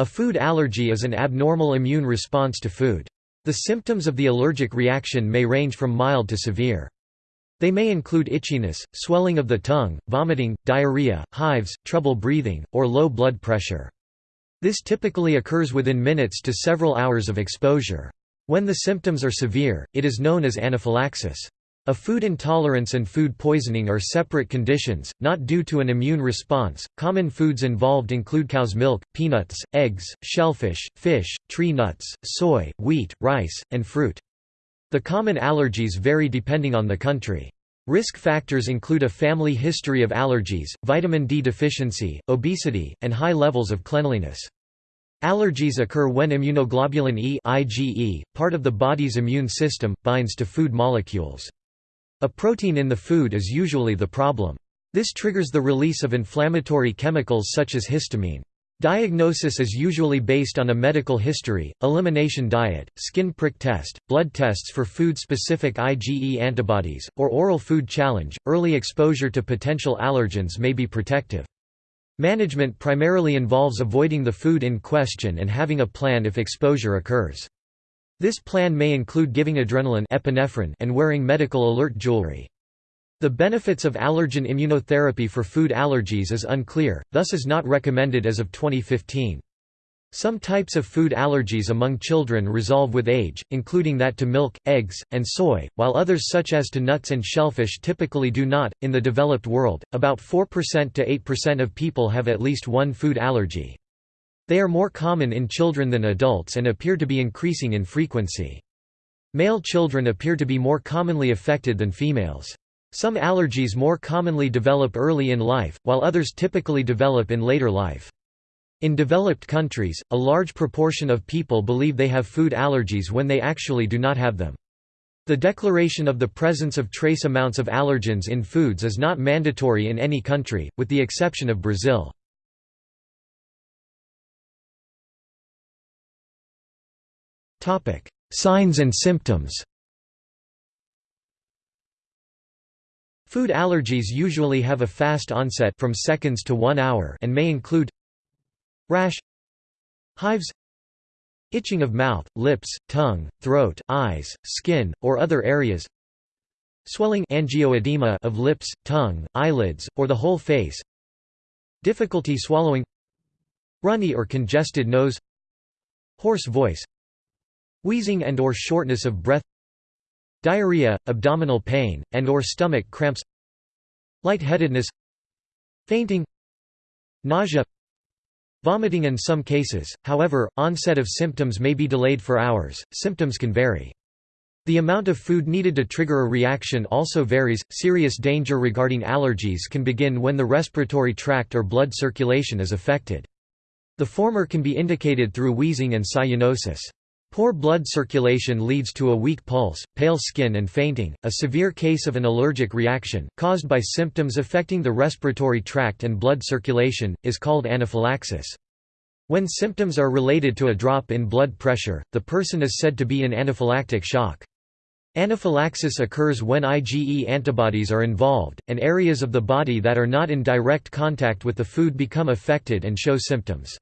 A food allergy is an abnormal immune response to food. The symptoms of the allergic reaction may range from mild to severe. They may include itchiness, swelling of the tongue, vomiting, diarrhea, hives, trouble breathing, or low blood pressure. This typically occurs within minutes to several hours of exposure. When the symptoms are severe, it is known as anaphylaxis. A food intolerance and food poisoning are separate conditions, not due to an immune response. Common foods involved include cow's milk, peanuts, eggs, shellfish, fish, tree nuts, soy, wheat, rice, and fruit. The common allergies vary depending on the country. Risk factors include a family history of allergies, vitamin D deficiency, obesity, and high levels of cleanliness. Allergies occur when immunoglobulin E IgE, part of the body's immune system, binds to food molecules. A protein in the food is usually the problem. This triggers the release of inflammatory chemicals such as histamine. Diagnosis is usually based on a medical history, elimination diet, skin prick test, blood tests for food-specific IgE antibodies, or oral food challenge. Early exposure to potential allergens may be protective. Management primarily involves avoiding the food in question and having a plan if exposure occurs. This plan may include giving adrenaline epinephrine and wearing medical alert jewelry. The benefits of allergen immunotherapy for food allergies is unclear, thus is not recommended as of 2015. Some types of food allergies among children resolve with age, including that to milk, eggs, and soy, while others such as to nuts and shellfish typically do not. In the developed world, about 4% to 8% of people have at least one food allergy. They are more common in children than adults and appear to be increasing in frequency. Male children appear to be more commonly affected than females. Some allergies more commonly develop early in life, while others typically develop in later life. In developed countries, a large proportion of people believe they have food allergies when they actually do not have them. The declaration of the presence of trace amounts of allergens in foods is not mandatory in any country, with the exception of Brazil. Signs and symptoms Food allergies usually have a fast onset from seconds to one hour and may include rash hives itching of mouth, lips, tongue, throat, eyes, skin, or other areas swelling angioedema of lips, tongue, eyelids, or the whole face difficulty swallowing runny or congested nose hoarse voice wheezing and or shortness of breath diarrhea, abdominal pain, and or stomach cramps lightheadedness fainting nausea vomiting in some cases, however, onset of symptoms may be delayed for hours, symptoms can vary. The amount of food needed to trigger a reaction also varies. Serious danger regarding allergies can begin when the respiratory tract or blood circulation is affected. The former can be indicated through wheezing and cyanosis. Poor blood circulation leads to a weak pulse, pale skin and fainting. A severe case of an allergic reaction, caused by symptoms affecting the respiratory tract and blood circulation, is called anaphylaxis. When symptoms are related to a drop in blood pressure, the person is said to be in anaphylactic shock. Anaphylaxis occurs when IgE antibodies are involved, and areas of the body that are not in direct contact with the food become affected and show symptoms.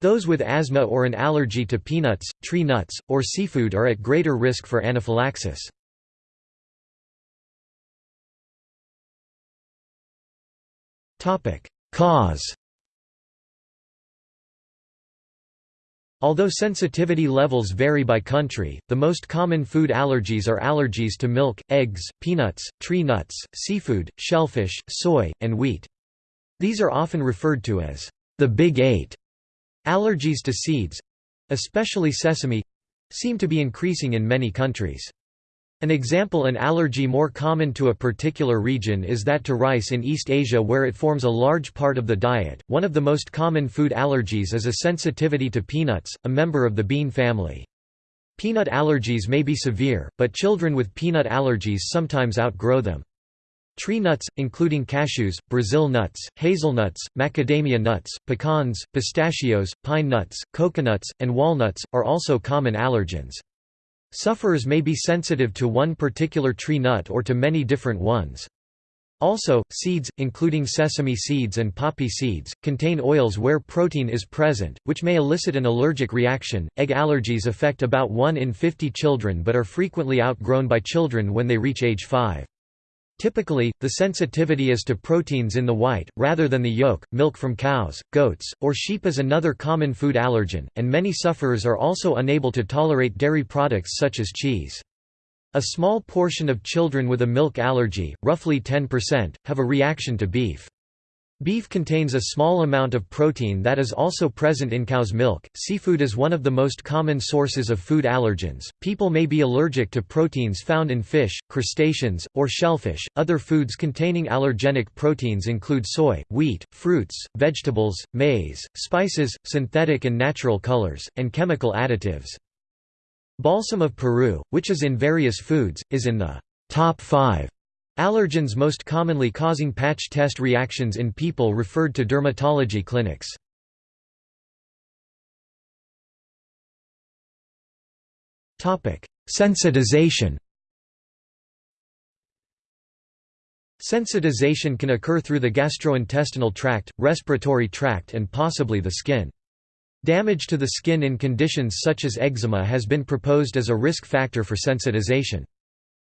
Those with asthma or an allergy to peanuts, tree nuts, or seafood are at greater risk for anaphylaxis. Cause Although sensitivity levels vary by country, the most common food allergies are allergies to milk, eggs, peanuts, tree nuts, seafood, shellfish, soy, and wheat. These are often referred to as the Big Eight. Allergies to seeds—especially sesame—seem to be increasing in many countries. An example an allergy more common to a particular region is that to rice in East Asia where it forms a large part of the diet. One of the most common food allergies is a sensitivity to peanuts, a member of the bean family. Peanut allergies may be severe, but children with peanut allergies sometimes outgrow them. Tree nuts, including cashews, Brazil nuts, hazelnuts, macadamia nuts, pecans, pistachios, pine nuts, coconuts, and walnuts, are also common allergens. Sufferers may be sensitive to one particular tree nut or to many different ones. Also, seeds, including sesame seeds and poppy seeds, contain oils where protein is present, which may elicit an allergic reaction. Egg allergies affect about 1 in 50 children but are frequently outgrown by children when they reach age 5. Typically, the sensitivity is to proteins in the white, rather than the yolk. Milk from cows, goats, or sheep is another common food allergen, and many sufferers are also unable to tolerate dairy products such as cheese. A small portion of children with a milk allergy, roughly 10%, have a reaction to beef. Beef contains a small amount of protein that is also present in cow's milk. Seafood is one of the most common sources of food allergens. People may be allergic to proteins found in fish, crustaceans, or shellfish. Other foods containing allergenic proteins include soy, wheat, fruits, vegetables, maize, spices, synthetic and natural colors, and chemical additives. Balsam of Peru, which is in various foods, is in the top 5 allergens most commonly causing patch test reactions in people referred to dermatology clinics. Sensitization Sensitization can occur through the gastrointestinal tract, respiratory tract and possibly the skin. Damage to the skin in conditions such as eczema has been proposed as a risk factor for sensitization.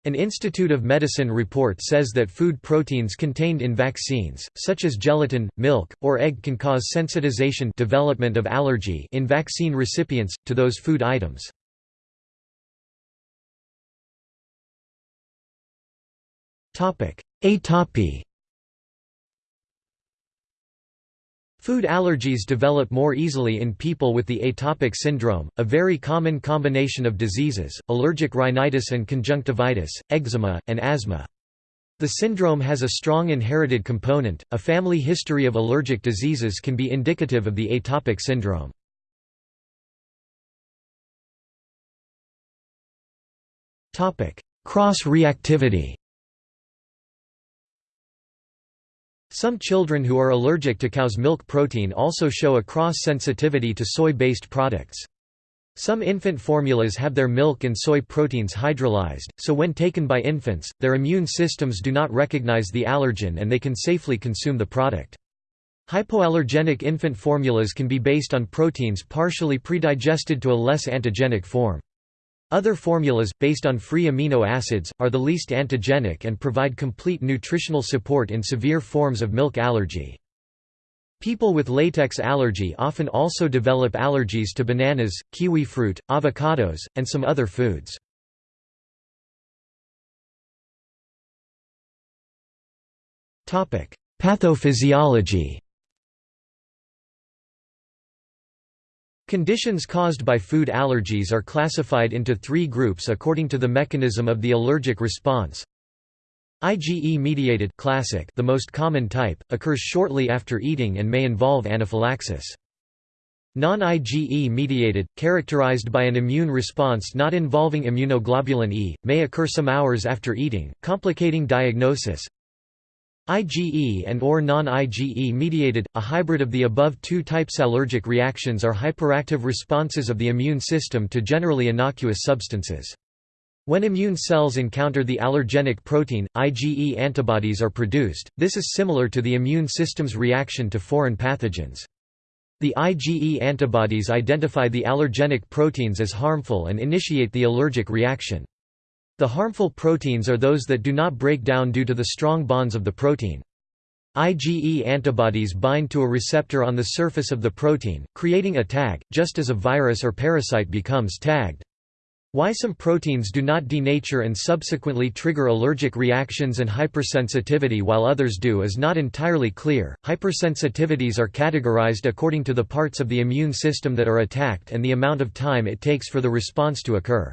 An Institute of Medicine report says that food proteins contained in vaccines, such as gelatin, milk, or egg can cause sensitization development of allergy in vaccine recipients, to those food items. Atopy Food allergies develop more easily in people with the atopic syndrome, a very common combination of diseases, allergic rhinitis and conjunctivitis, eczema, and asthma. The syndrome has a strong inherited component. A family history of allergic diseases can be indicative of the atopic syndrome. Topic: Cross-reactivity. Some children who are allergic to cow's milk protein also show a cross-sensitivity to soy-based products. Some infant formulas have their milk and soy proteins hydrolyzed, so when taken by infants, their immune systems do not recognize the allergen and they can safely consume the product. Hypoallergenic infant formulas can be based on proteins partially predigested to a less antigenic form. Other formulas, based on free amino acids, are the least antigenic and provide complete nutritional support in severe forms of milk allergy. People with latex allergy often also develop allergies to bananas, kiwi fruit, avocados, and some other foods. Pathophysiology Conditions caused by food allergies are classified into three groups according to the mechanism of the allergic response. IgE-mediated classic the most common type, occurs shortly after eating and may involve anaphylaxis. Non-IgE-mediated, characterized by an immune response not involving immunoglobulin E, may occur some hours after eating, complicating diagnosis. IgE and or non-IgE mediated, a hybrid of the above two types allergic reactions are hyperactive responses of the immune system to generally innocuous substances. When immune cells encounter the allergenic protein, IgE antibodies are produced, this is similar to the immune system's reaction to foreign pathogens. The IgE antibodies identify the allergenic proteins as harmful and initiate the allergic reaction. The harmful proteins are those that do not break down due to the strong bonds of the protein. IgE antibodies bind to a receptor on the surface of the protein, creating a tag, just as a virus or parasite becomes tagged. Why some proteins do not denature and subsequently trigger allergic reactions and hypersensitivity while others do is not entirely clear. Hypersensitivities are categorized according to the parts of the immune system that are attacked and the amount of time it takes for the response to occur.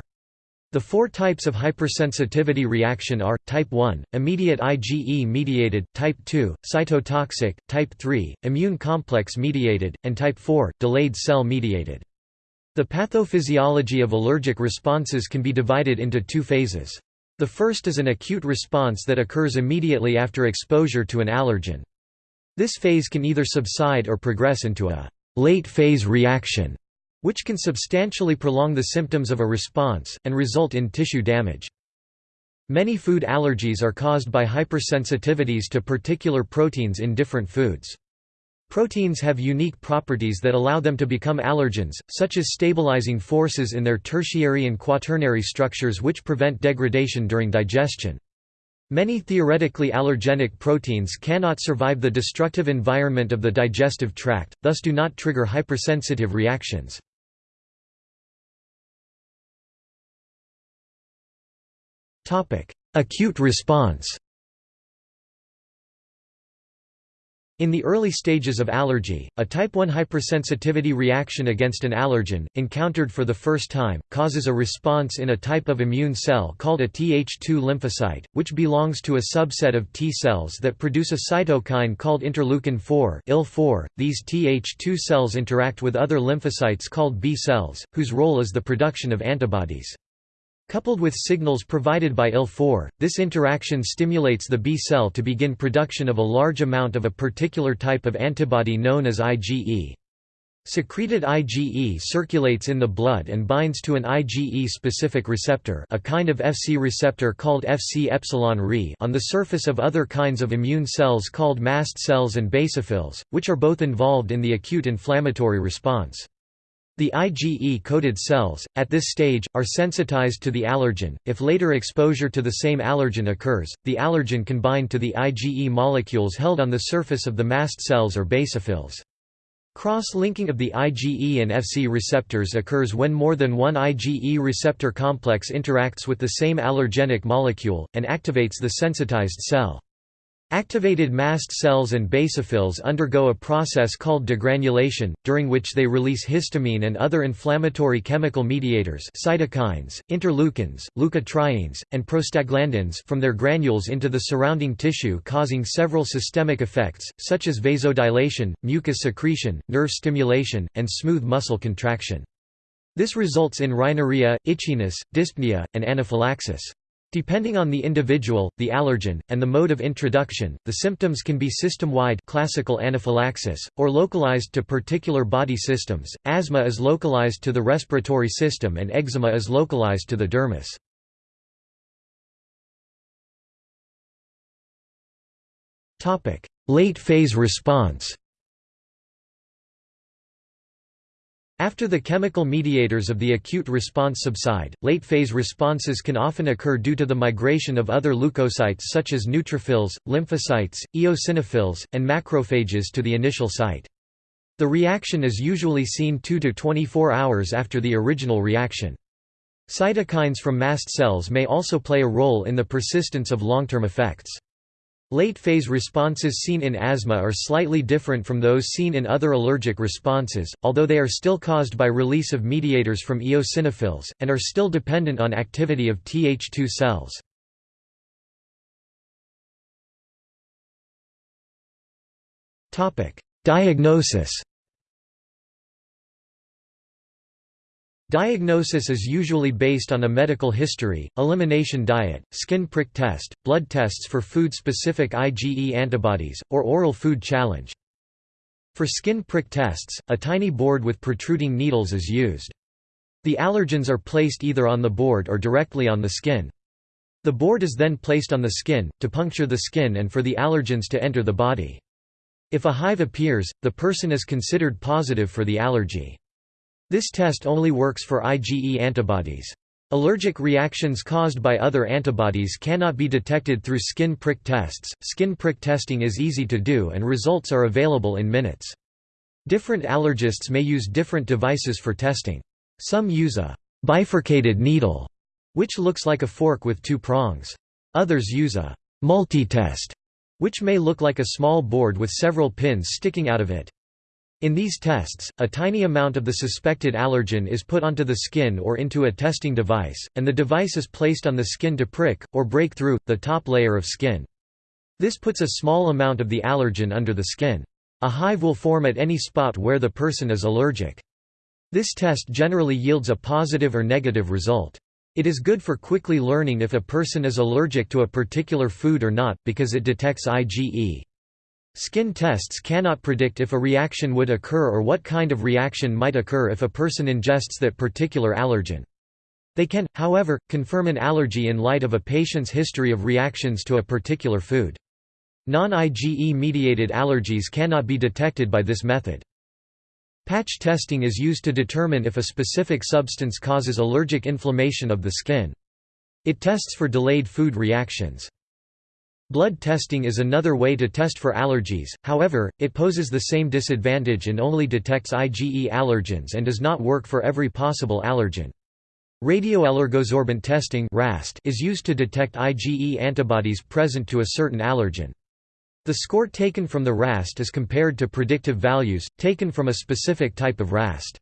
The four types of hypersensitivity reaction are, type 1, immediate IgE-mediated, type 2, cytotoxic, type 3, immune complex-mediated, and type 4, delayed cell-mediated. The pathophysiology of allergic responses can be divided into two phases. The first is an acute response that occurs immediately after exposure to an allergen. This phase can either subside or progress into a late-phase reaction which can substantially prolong the symptoms of a response, and result in tissue damage. Many food allergies are caused by hypersensitivities to particular proteins in different foods. Proteins have unique properties that allow them to become allergens, such as stabilizing forces in their tertiary and quaternary structures which prevent degradation during digestion. Many theoretically allergenic proteins cannot survive the destructive environment of the digestive tract, thus do not trigger hypersensitive reactions. Acute response In the early stages of allergy, a type 1 hypersensitivity reaction against an allergen, encountered for the first time, causes a response in a type of immune cell called a Th2 lymphocyte, which belongs to a subset of T cells that produce a cytokine called interleukin-4 IL-4. .These Th2 cells interact with other lymphocytes called B cells, whose role is the production of antibodies. Coupled with signals provided by IL-4, this interaction stimulates the B cell to begin production of a large amount of a particular type of antibody known as IgE. Secreted IgE circulates in the blood and binds to an IgE-specific receptor a kind of Fc receptor called Fc epsilon on the surface of other kinds of immune cells called mast cells and basophils, which are both involved in the acute inflammatory response. The IgE-coated cells, at this stage, are sensitized to the allergen. If later exposure to the same allergen occurs, the allergen can bind to the IgE molecules held on the surface of the mast cells or basophils. Cross-linking of the IgE and Fc receptors occurs when more than one IgE receptor complex interacts with the same allergenic molecule, and activates the sensitized cell. Activated mast cells and basophils undergo a process called degranulation, during which they release histamine and other inflammatory chemical mediators cytokines, interleukins, leukotrienes, and prostaglandins from their granules into the surrounding tissue causing several systemic effects, such as vasodilation, mucus secretion, nerve stimulation, and smooth muscle contraction. This results in rhinorrhea, itchiness, dyspnea, and anaphylaxis. Depending on the individual, the allergen, and the mode of introduction, the symptoms can be system-wide classical anaphylaxis, or localized to particular body systems. Asthma is localized to the respiratory system and eczema is localized to the dermis. Late phase response After the chemical mediators of the acute response subside, late-phase responses can often occur due to the migration of other leukocytes such as neutrophils, lymphocytes, eosinophils, and macrophages to the initial site. The reaction is usually seen 2 to 24 hours after the original reaction. Cytokines from mast cells may also play a role in the persistence of long-term effects. Late-phase responses seen in asthma are slightly different from those seen in other allergic responses, although they are still caused by release of mediators from eosinophils, and are still dependent on activity of Th2 cells. Diagnosis Diagnosis is usually based on a medical history, elimination diet, skin prick test, blood tests for food-specific IgE antibodies, or oral food challenge. For skin prick tests, a tiny board with protruding needles is used. The allergens are placed either on the board or directly on the skin. The board is then placed on the skin, to puncture the skin and for the allergens to enter the body. If a hive appears, the person is considered positive for the allergy. This test only works for IgE antibodies. Allergic reactions caused by other antibodies cannot be detected through skin prick tests. Skin prick testing is easy to do and results are available in minutes. Different allergists may use different devices for testing. Some use a bifurcated needle, which looks like a fork with two prongs. Others use a multi-test, which may look like a small board with several pins sticking out of it. In these tests, a tiny amount of the suspected allergen is put onto the skin or into a testing device, and the device is placed on the skin to prick, or break through, the top layer of skin. This puts a small amount of the allergen under the skin. A hive will form at any spot where the person is allergic. This test generally yields a positive or negative result. It is good for quickly learning if a person is allergic to a particular food or not, because it detects IgE. Skin tests cannot predict if a reaction would occur or what kind of reaction might occur if a person ingests that particular allergen. They can, however, confirm an allergy in light of a patient's history of reactions to a particular food. Non-IgE-mediated allergies cannot be detected by this method. Patch testing is used to determine if a specific substance causes allergic inflammation of the skin. It tests for delayed food reactions. Blood testing is another way to test for allergies, however, it poses the same disadvantage and only detects IgE allergens and does not work for every possible allergen. Radioallergosorbent testing is used to detect IgE antibodies present to a certain allergen. The score taken from the RAST is compared to predictive values, taken from a specific type of RAST.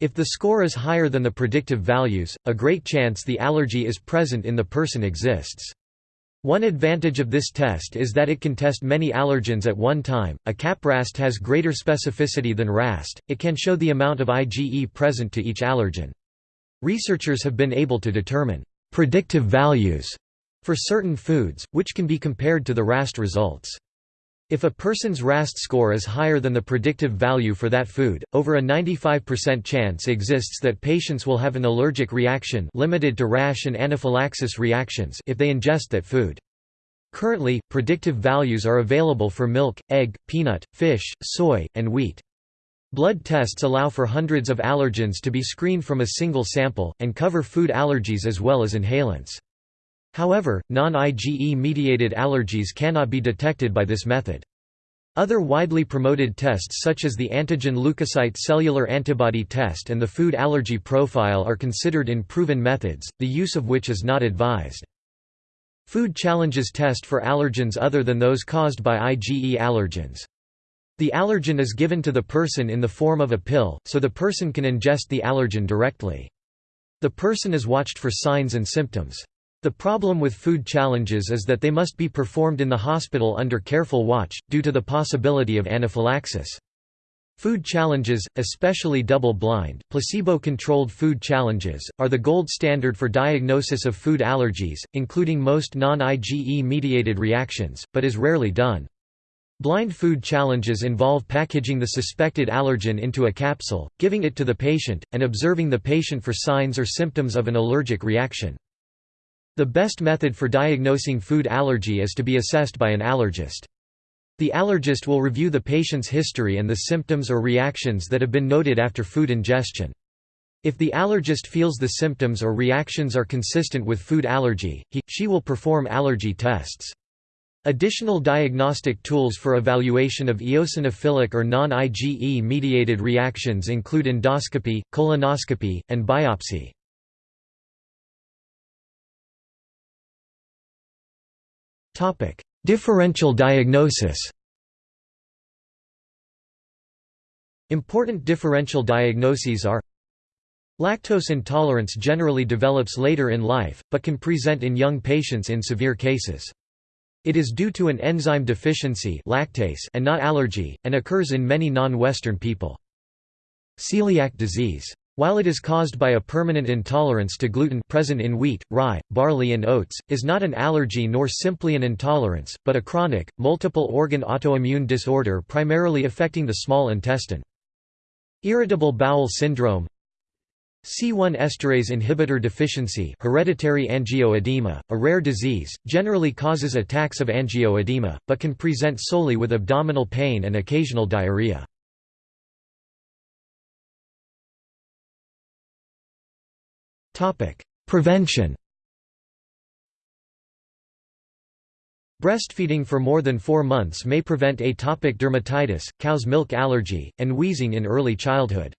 If the score is higher than the predictive values, a great chance the allergy is present in the person exists. One advantage of this test is that it can test many allergens at one time. A CAP-RAST has greater specificity than RAST, it can show the amount of IgE present to each allergen. Researchers have been able to determine predictive values for certain foods, which can be compared to the RAST results. If a person's RAST score is higher than the predictive value for that food, over a 95% chance exists that patients will have an allergic reaction limited to rash and anaphylaxis reactions if they ingest that food. Currently, predictive values are available for milk, egg, peanut, fish, soy, and wheat. Blood tests allow for hundreds of allergens to be screened from a single sample, and cover food allergies as well as inhalants. However, non-IgE-mediated allergies cannot be detected by this method. Other widely promoted tests such as the antigen leukocyte cellular antibody test and the food allergy profile are considered in proven methods, the use of which is not advised. Food challenges test for allergens other than those caused by IgE allergens. The allergen is given to the person in the form of a pill, so the person can ingest the allergen directly. The person is watched for signs and symptoms. The problem with food challenges is that they must be performed in the hospital under careful watch, due to the possibility of anaphylaxis. Food challenges, especially double-blind, placebo-controlled food challenges, are the gold standard for diagnosis of food allergies, including most non-IgE-mediated reactions, but is rarely done. Blind food challenges involve packaging the suspected allergen into a capsule, giving it to the patient, and observing the patient for signs or symptoms of an allergic reaction. The best method for diagnosing food allergy is to be assessed by an allergist. The allergist will review the patient's history and the symptoms or reactions that have been noted after food ingestion. If the allergist feels the symptoms or reactions are consistent with food allergy, he, she will perform allergy tests. Additional diagnostic tools for evaluation of eosinophilic or non-IgE mediated reactions include endoscopy, colonoscopy, and biopsy. Topic: Differential diagnosis. Important differential diagnoses are Lactose intolerance generally develops later in life, but can present in young patients in severe cases. It is due to an enzyme deficiency lactase and not allergy, and occurs in many non-Western people. Celiac disease while it is caused by a permanent intolerance to gluten present in wheat, rye, barley and oats, is not an allergy nor simply an intolerance, but a chronic, multiple-organ autoimmune disorder primarily affecting the small intestine. Irritable bowel syndrome C1 esterase inhibitor deficiency hereditary angioedema, a rare disease, generally causes attacks of angioedema, but can present solely with abdominal pain and occasional diarrhea. Prevention Breastfeeding for more than four months may prevent atopic dermatitis, cow's milk allergy, and wheezing in early childhood.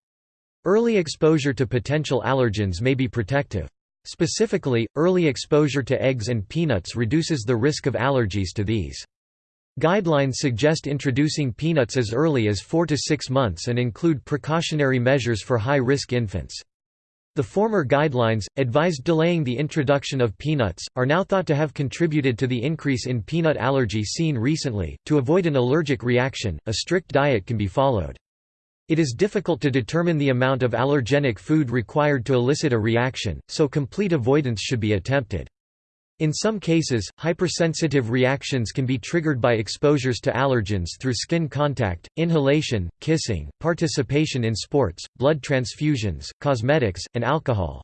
Early exposure to potential allergens may be protective. Specifically, early exposure to eggs and peanuts reduces the risk of allergies to these. Guidelines suggest introducing peanuts as early as 4 to 6 months and include precautionary measures for high-risk infants. The former guidelines, advised delaying the introduction of peanuts, are now thought to have contributed to the increase in peanut allergy seen recently. To avoid an allergic reaction, a strict diet can be followed. It is difficult to determine the amount of allergenic food required to elicit a reaction, so complete avoidance should be attempted. In some cases, hypersensitive reactions can be triggered by exposures to allergens through skin contact, inhalation, kissing, participation in sports, blood transfusions, cosmetics, and alcohol.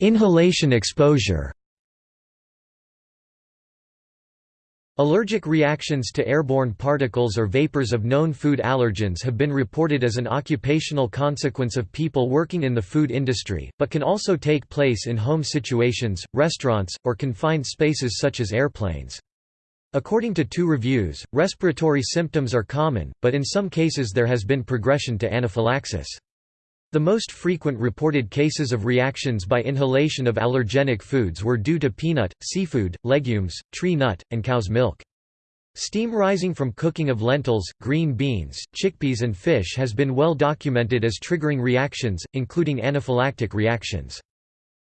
Inhalation exposure Allergic reactions to airborne particles or vapors of known food allergens have been reported as an occupational consequence of people working in the food industry, but can also take place in home situations, restaurants, or confined spaces such as airplanes. According to two reviews, respiratory symptoms are common, but in some cases there has been progression to anaphylaxis. The most frequent reported cases of reactions by inhalation of allergenic foods were due to peanut, seafood, legumes, tree nut, and cow's milk. Steam rising from cooking of lentils, green beans, chickpeas and fish has been well documented as triggering reactions, including anaphylactic reactions.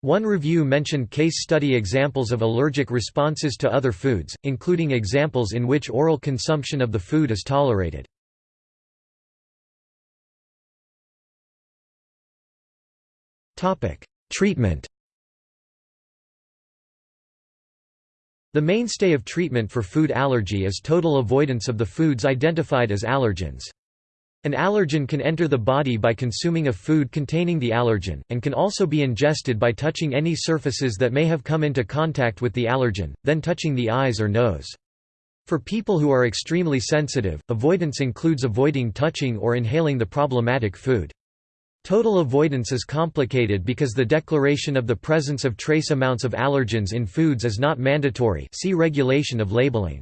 One review mentioned case study examples of allergic responses to other foods, including examples in which oral consumption of the food is tolerated. Treatment The mainstay of treatment for food allergy is total avoidance of the foods identified as allergens. An allergen can enter the body by consuming a food containing the allergen, and can also be ingested by touching any surfaces that may have come into contact with the allergen, then touching the eyes or nose. For people who are extremely sensitive, avoidance includes avoiding touching or inhaling the problematic food. Total avoidance is complicated because the declaration of the presence of trace amounts of allergens in foods is not mandatory see regulation of labeling.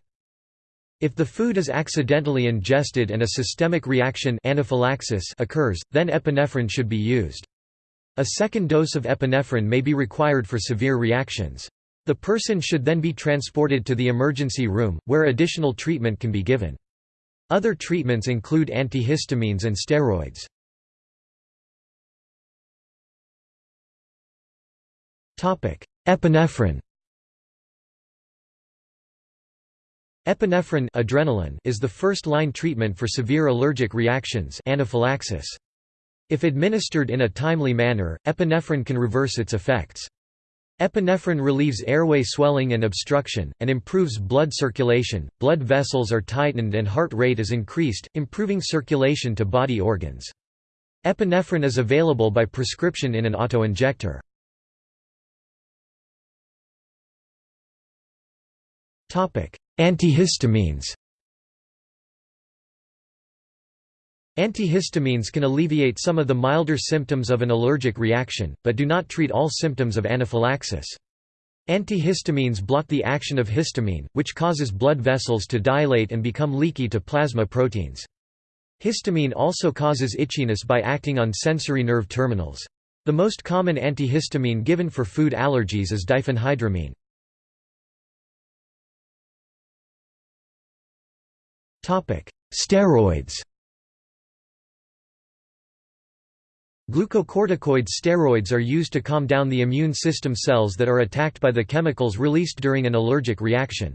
If the food is accidentally ingested and a systemic reaction anaphylaxis occurs, then epinephrine should be used. A second dose of epinephrine may be required for severe reactions. The person should then be transported to the emergency room, where additional treatment can be given. Other treatments include antihistamines and steroids. Epinephrine Epinephrine adrenaline is the first-line treatment for severe allergic reactions anaphylaxis. If administered in a timely manner, epinephrine can reverse its effects. Epinephrine relieves airway swelling and obstruction, and improves blood circulation, blood vessels are tightened and heart rate is increased, improving circulation to body organs. Epinephrine is available by prescription in an autoinjector. Antihistamines Antihistamines can alleviate some of the milder symptoms of an allergic reaction, but do not treat all symptoms of anaphylaxis. Antihistamines block the action of histamine, which causes blood vessels to dilate and become leaky to plasma proteins. Histamine also causes itchiness by acting on sensory nerve terminals. The most common antihistamine given for food allergies is diphenhydramine. Steroids Glucocorticoid steroids are used to calm down the immune system cells that are attacked by the chemicals released during an allergic reaction.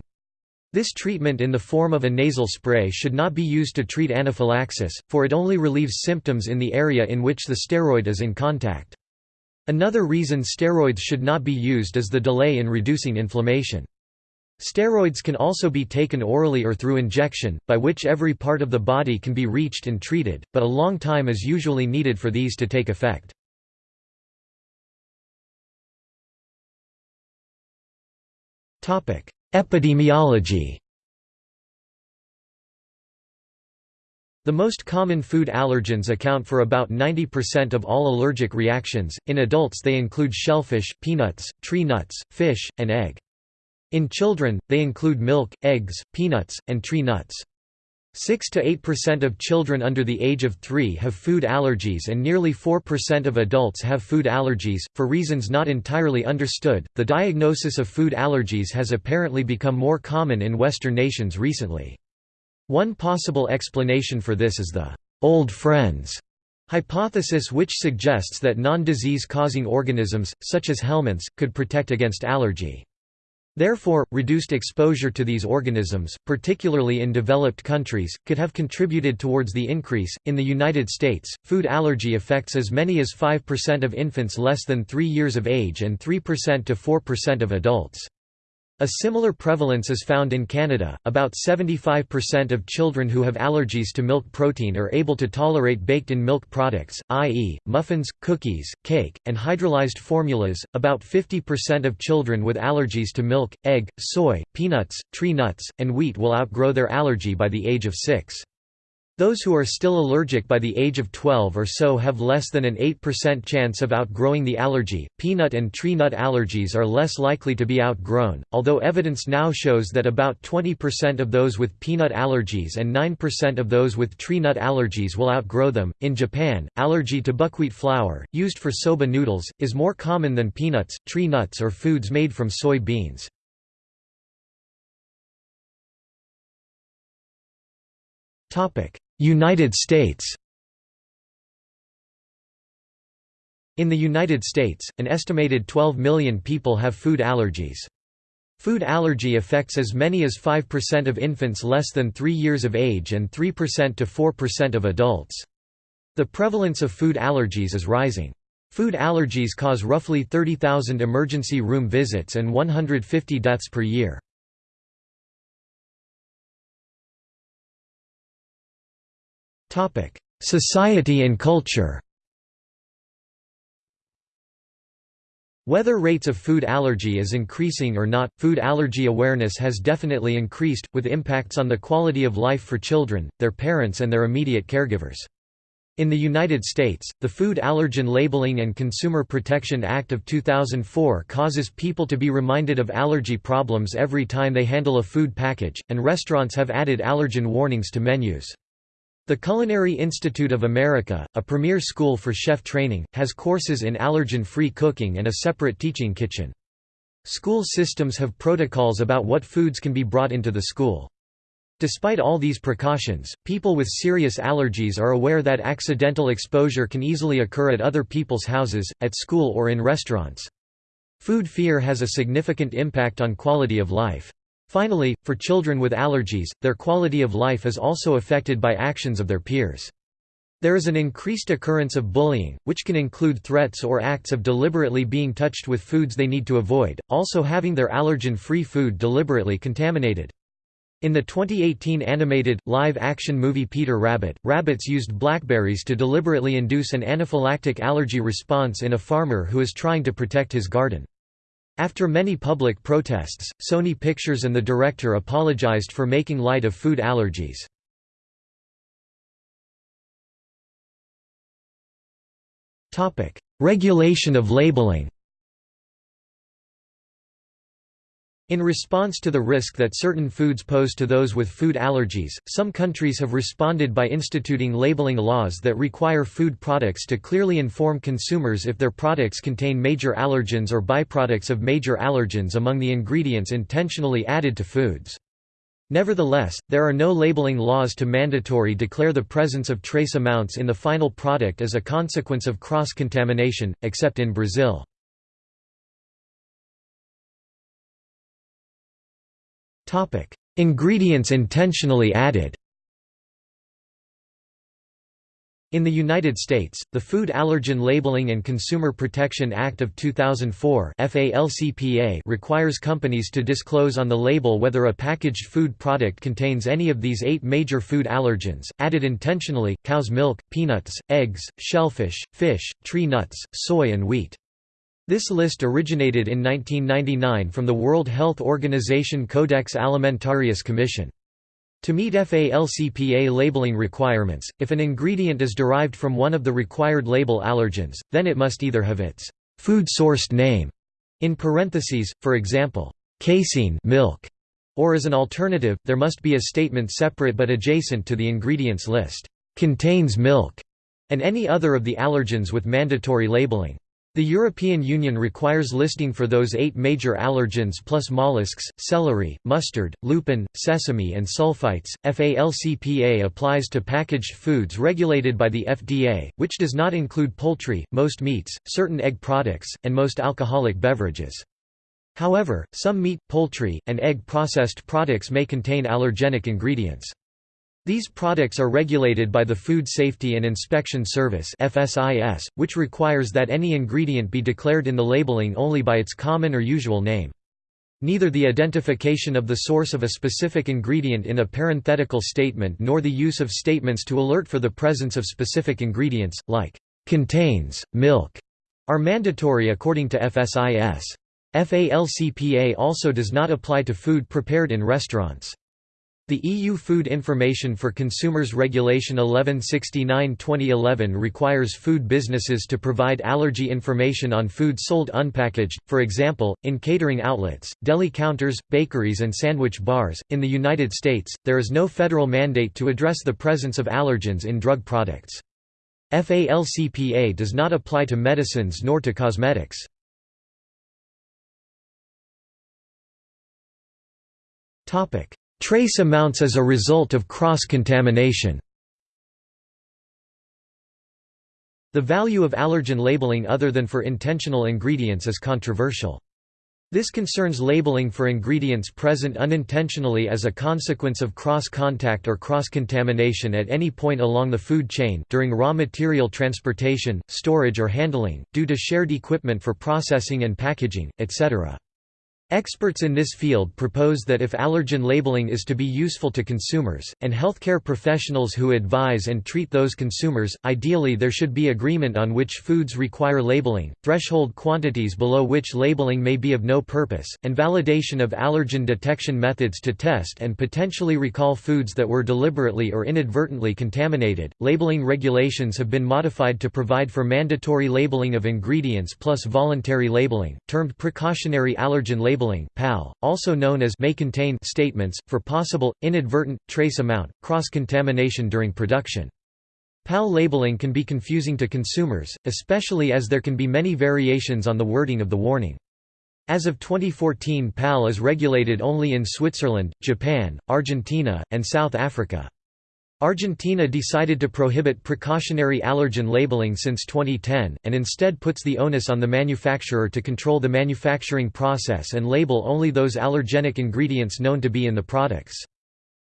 This treatment in the form of a nasal spray should not be used to treat anaphylaxis, for it only relieves symptoms in the area in which the steroid is in contact. Another reason steroids should not be used is the delay in reducing inflammation. Steroids can also be taken orally or through injection, by which every part of the body can be reached and treated, but a long time is usually needed for these to take effect. Epidemiology The most common food allergens account for about 90% of all allergic reactions. In adults, they include shellfish, peanuts, tree nuts, fish, and egg. In children, they include milk, eggs, peanuts, and tree nuts. 6 to 8% of children under the age of 3 have food allergies and nearly 4% of adults have food allergies. For reasons not entirely understood, the diagnosis of food allergies has apparently become more common in Western nations recently. One possible explanation for this is the old friends hypothesis which suggests that non-disease causing organisms, such as helminths, could protect against allergy. Therefore, reduced exposure to these organisms, particularly in developed countries, could have contributed towards the increase. In the United States, food allergy affects as many as 5% of infants less than 3 years of age and 3% to 4% of adults. A similar prevalence is found in Canada. About 75% of children who have allergies to milk protein are able to tolerate baked in milk products, i.e., muffins, cookies, cake, and hydrolyzed formulas. About 50% of children with allergies to milk, egg, soy, peanuts, tree nuts, and wheat will outgrow their allergy by the age of 6. Those who are still allergic by the age of 12 or so have less than an 8% chance of outgrowing the allergy. Peanut and tree nut allergies are less likely to be outgrown, although evidence now shows that about 20% of those with peanut allergies and 9% of those with tree nut allergies will outgrow them. In Japan, allergy to buckwheat flour, used for soba noodles, is more common than peanuts, tree nuts, or foods made from soy beans. Topic: United States In the United States, an estimated 12 million people have food allergies. Food allergy affects as many as 5% of infants less than 3 years of age and 3% to 4% of adults. The prevalence of food allergies is rising. Food allergies cause roughly 30,000 emergency room visits and 150 deaths per year. Society and culture Whether rates of food allergy is increasing or not, food allergy awareness has definitely increased, with impacts on the quality of life for children, their parents and their immediate caregivers. In the United States, the Food Allergen Labeling and Consumer Protection Act of 2004 causes people to be reminded of allergy problems every time they handle a food package, and restaurants have added allergen warnings to menus. The Culinary Institute of America, a premier school for chef training, has courses in allergen-free cooking and a separate teaching kitchen. School systems have protocols about what foods can be brought into the school. Despite all these precautions, people with serious allergies are aware that accidental exposure can easily occur at other people's houses, at school or in restaurants. Food fear has a significant impact on quality of life. Finally, for children with allergies, their quality of life is also affected by actions of their peers. There is an increased occurrence of bullying, which can include threats or acts of deliberately being touched with foods they need to avoid, also having their allergen-free food deliberately contaminated. In the 2018 animated, live-action movie Peter Rabbit, rabbits used blackberries to deliberately induce an anaphylactic allergy response in a farmer who is trying to protect his garden. After many public protests, Sony Pictures and the director apologized for making light of food allergies. Regulation of labeling In response to the risk that certain foods pose to those with food allergies, some countries have responded by instituting labeling laws that require food products to clearly inform consumers if their products contain major allergens or byproducts of major allergens among the ingredients intentionally added to foods. Nevertheless, there are no labeling laws to mandatory declare the presence of trace amounts in the final product as a consequence of cross-contamination, except in Brazil. Ingredients intentionally added In the United States, the Food Allergen Labeling and Consumer Protection Act of 2004 requires companies to disclose on the label whether a packaged food product contains any of these eight major food allergens, added intentionally, cow's milk, peanuts, eggs, shellfish, fish, tree nuts, soy and wheat. This list originated in 1999 from the World Health Organization Codex Alimentarius Commission. To meet FALCPA labeling requirements, if an ingredient is derived from one of the required label allergens, then it must either have its food-sourced name in parentheses, for example, casein milk, or as an alternative, there must be a statement separate but adjacent to the ingredients list, contains milk, and any other of the allergens with mandatory labeling. The European Union requires listing for those eight major allergens plus mollusks, celery, mustard, lupin, sesame and sulfites. FALCPA applies to packaged foods regulated by the FDA, which does not include poultry, most meats, certain egg products, and most alcoholic beverages. However, some meat, poultry, and egg processed products may contain allergenic ingredients. These products are regulated by the Food Safety and Inspection Service FSIS, which requires that any ingredient be declared in the labeling only by its common or usual name. neither the identification of the source of a specific ingredient in a parenthetical statement nor the use of statements to alert for the presence of specific ingredients, like contains, milk, are mandatory according to FSIS. FALCPA also does not apply to food prepared in restaurants. The EU Food Information for Consumers Regulation 1169-2011 requires food businesses to provide allergy information on food sold unpackaged, for example, in catering outlets, deli counters, bakeries and sandwich bars. In the United States, there is no federal mandate to address the presence of allergens in drug products. FALCPA does not apply to medicines nor to cosmetics. Trace amounts as a result of cross-contamination The value of allergen labeling other than for intentional ingredients is controversial. This concerns labeling for ingredients present unintentionally as a consequence of cross-contact or cross-contamination at any point along the food chain during raw material transportation, storage or handling, due to shared equipment for processing and packaging, etc. Experts in this field propose that if allergen labeling is to be useful to consumers, and healthcare professionals who advise and treat those consumers, ideally there should be agreement on which foods require labeling, threshold quantities below which labeling may be of no purpose, and validation of allergen detection methods to test and potentially recall foods that were deliberately or inadvertently contaminated. Labeling regulations have been modified to provide for mandatory labeling of ingredients plus voluntary labeling, termed precautionary allergen labeling labeling PAL, also known as may contain statements, for possible, inadvertent, trace amount, cross-contamination during production. PAL labeling can be confusing to consumers, especially as there can be many variations on the wording of the warning. As of 2014 PAL is regulated only in Switzerland, Japan, Argentina, and South Africa. Argentina decided to prohibit precautionary allergen labeling since 2010, and instead puts the onus on the manufacturer to control the manufacturing process and label only those allergenic ingredients known to be in the products.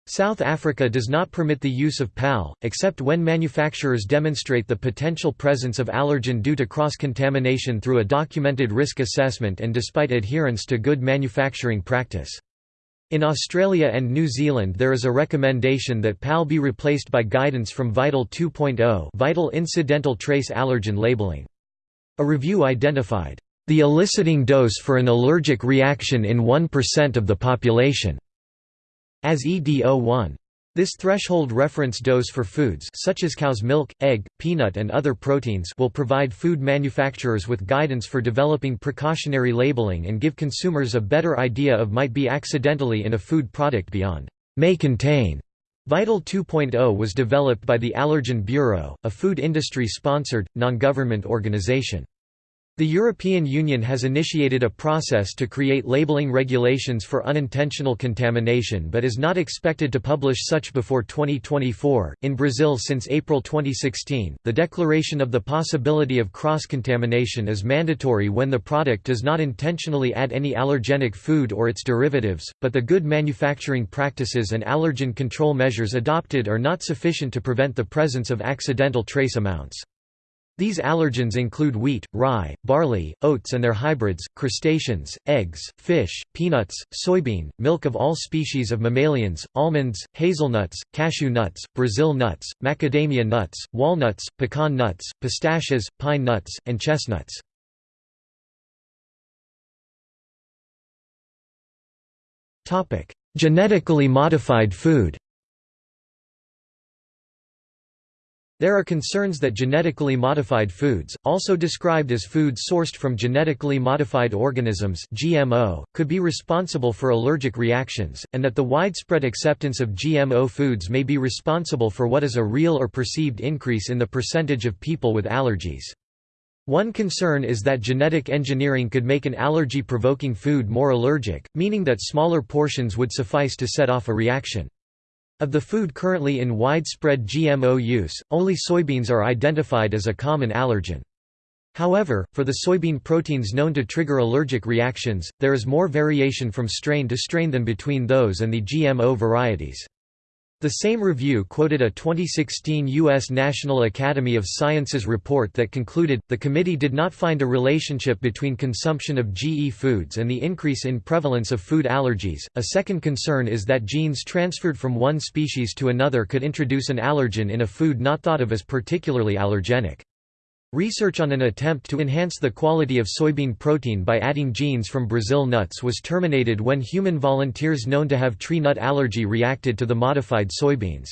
South Africa does not permit the use of PAL, except when manufacturers demonstrate the potential presence of allergen due to cross-contamination through a documented risk assessment and despite adherence to good manufacturing practice. In Australia and New Zealand there is a recommendation that PAL be replaced by guidance from Vital 2.0 Vital Incidental Trace Allergen Labeling. A review identified, "...the eliciting dose for an allergic reaction in 1% of the population," as ED01. This threshold reference dose for foods such as cow's milk, egg, peanut and other proteins will provide food manufacturers with guidance for developing precautionary labeling and give consumers a better idea of might be accidentally in a food product beyond may contain. Vital 2.0 was developed by the Allergen Bureau, a food industry-sponsored, non-government organization. The European Union has initiated a process to create labeling regulations for unintentional contamination but is not expected to publish such before 2024. In Brazil since April 2016, the declaration of the possibility of cross-contamination is mandatory when the product does not intentionally add any allergenic food or its derivatives, but the good manufacturing practices and allergen control measures adopted are not sufficient to prevent the presence of accidental trace amounts. These allergens include wheat, rye, barley, oats and their hybrids, crustaceans, eggs, fish, peanuts, soybean, milk of all species of mammalians, almonds, hazelnuts, cashew nuts, Brazil nuts, macadamia nuts, walnuts, pecan nuts, pistachios, pine nuts, and chestnuts. Genetically modified food There are concerns that genetically modified foods, also described as foods sourced from genetically modified organisms (GMO), could be responsible for allergic reactions, and that the widespread acceptance of GMO foods may be responsible for what is a real or perceived increase in the percentage of people with allergies. One concern is that genetic engineering could make an allergy-provoking food more allergic, meaning that smaller portions would suffice to set off a reaction. Of the food currently in widespread GMO use, only soybeans are identified as a common allergen. However, for the soybean proteins known to trigger allergic reactions, there is more variation from strain to strain than between those and the GMO varieties. The same review quoted a 2016 U.S. National Academy of Sciences report that concluded, the committee did not find a relationship between consumption of GE foods and the increase in prevalence of food allergies. A second concern is that genes transferred from one species to another could introduce an allergen in a food not thought of as particularly allergenic. Research on an attempt to enhance the quality of soybean protein by adding genes from Brazil nuts was terminated when human volunteers known to have tree nut allergy reacted to the modified soybeans.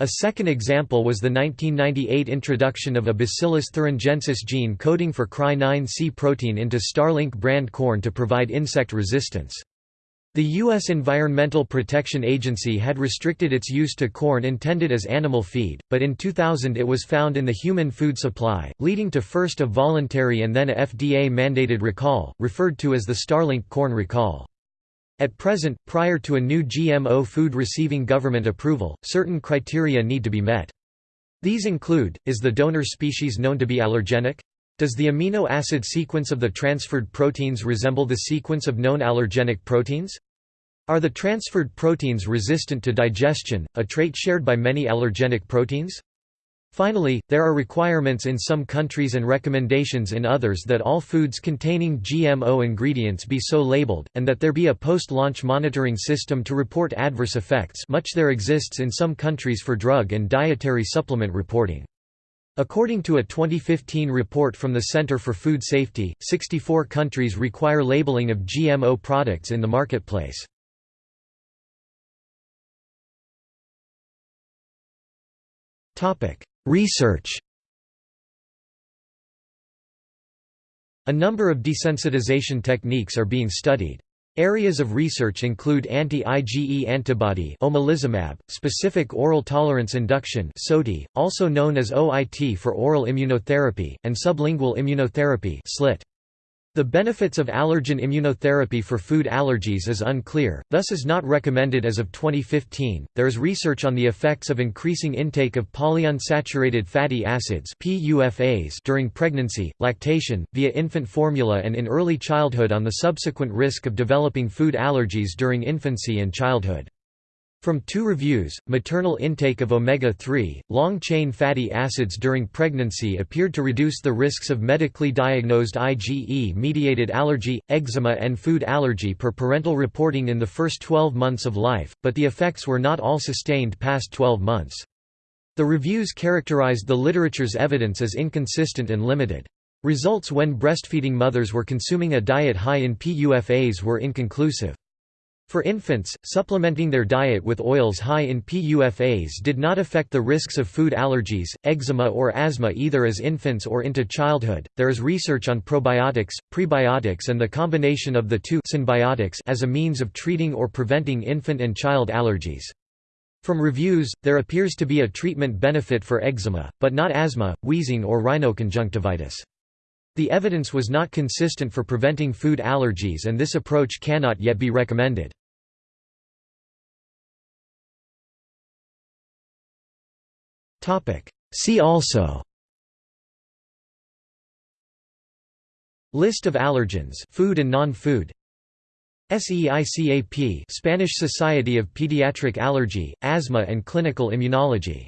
A second example was the 1998 introduction of a Bacillus thuringiensis gene coding for Cry9C protein into Starlink brand corn to provide insect resistance. The U.S. Environmental Protection Agency had restricted its use to corn intended as animal feed, but in 2000 it was found in the human food supply, leading to first a voluntary and then a FDA-mandated recall, referred to as the Starlink corn recall. At present, prior to a new GMO food receiving government approval, certain criteria need to be met. These include, is the donor species known to be allergenic? Does the amino acid sequence of the transferred proteins resemble the sequence of known allergenic proteins? Are the transferred proteins resistant to digestion, a trait shared by many allergenic proteins? Finally, there are requirements in some countries and recommendations in others that all foods containing GMO ingredients be so labeled, and that there be a post-launch monitoring system to report adverse effects much there exists in some countries for drug and dietary supplement reporting. According to a 2015 report from the Center for Food Safety, 64 countries require labeling of GMO products in the marketplace. Research A number of desensitization techniques are being studied. Areas of research include anti-IgE antibody omalizumab, specific oral tolerance induction SOTI, also known as OIT for oral immunotherapy, and sublingual immunotherapy SLIT. The benefits of allergen immunotherapy for food allergies is unclear, thus is not recommended as of 2015. There is research on the effects of increasing intake of polyunsaturated fatty acids (PUFAs) during pregnancy, lactation, via infant formula and in early childhood on the subsequent risk of developing food allergies during infancy and childhood. From two reviews, maternal intake of omega-3, long-chain fatty acids during pregnancy appeared to reduce the risks of medically diagnosed IgE-mediated allergy, eczema and food allergy per parental reporting in the first 12 months of life, but the effects were not all sustained past 12 months. The reviews characterized the literature's evidence as inconsistent and limited. Results when breastfeeding mothers were consuming a diet high in PUFAs were inconclusive. For infants, supplementing their diet with oils high in PUFAs did not affect the risks of food allergies, eczema, or asthma either as infants or into childhood. There is research on probiotics, prebiotics, and the combination of the two synbiotics as a means of treating or preventing infant and child allergies. From reviews, there appears to be a treatment benefit for eczema, but not asthma, wheezing, or rhinoconjunctivitis. The evidence was not consistent for preventing food allergies and this approach cannot yet be recommended. See also List of allergens food and non-food. SEICAP Spanish Society of Pediatric Allergy, Asthma and Clinical Immunology